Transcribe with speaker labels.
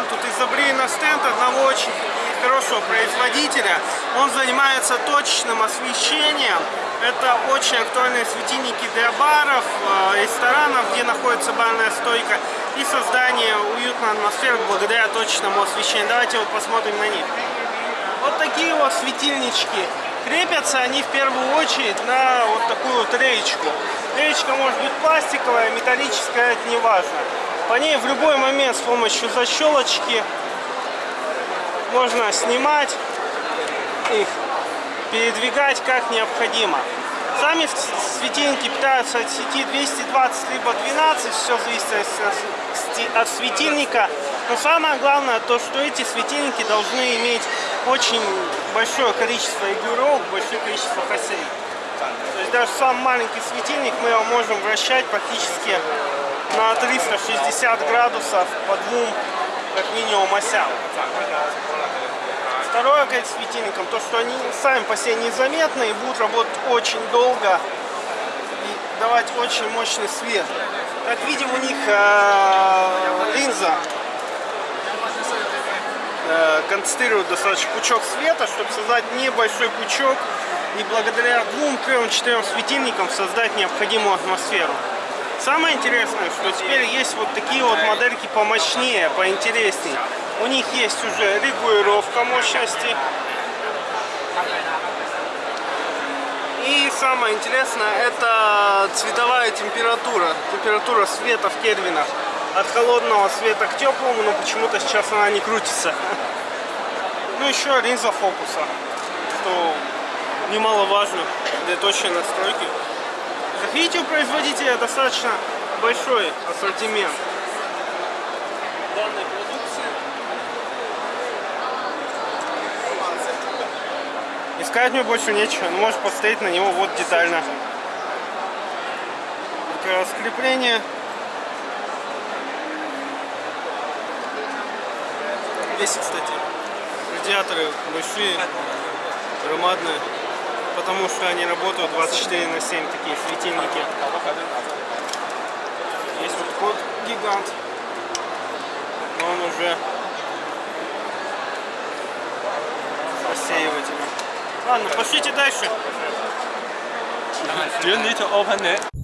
Speaker 1: Крепман тут изобрели на стенд одного очень хорошего производителя. Он занимается точным освещением. Это очень актуальные светильники для баров, э, ресторанов, где находится барная стойка и создание уютной атмосферы благодаря точному освещению. Давайте вот посмотрим на них. Вот такие вот светильнички. Крепятся они в первую очередь на вот такую вот реечку. Реечка может быть пластиковая, металлическая, это не важно. По ней в любой момент с помощью защелочки можно снимать их, передвигать как необходимо. Сами светильники питаются от сети 220 либо 12, все зависит от светильника. Но самое главное то, что эти светильники должны иметь очень большое количество регулировок, большое количество осей. То есть даже самый маленький светильник мы его можем вращать практически на 360 градусов по двум как минимум осям. Второе к светильникам, то что они сами по себе незаметны и будут работать очень долго и давать очень мощный свет. Как видим, у них э, линза э, концентрирует достаточно пучок света, чтобы создать небольшой пучок и благодаря двум, трем, четырем светильникам создать необходимую атмосферу. Самое интересное, что теперь есть вот такие вот модельки помощнее, поинтереснее. У них есть уже регулировка мощности. И самое интересное, это цветовая температура. Температура света в кельвинах. От холодного света к теплому, но почему-то сейчас она не крутится. Ну еще линза фокуса, что немаловажно для точной настройки. Как видите, у производителя достаточно большой ассортимент данной продукции. Искать мне больше нечего, но можешь посмотреть на него вот детально. Как раз крепление. Здесь, кстати, радиаторы большие, громадные, потому что они работают 24 на 7, такие светильники. Есть вот код гигант, но он уже рассеивателем. Ладно, пошлите дальше.
Speaker 2: Do you need to open it?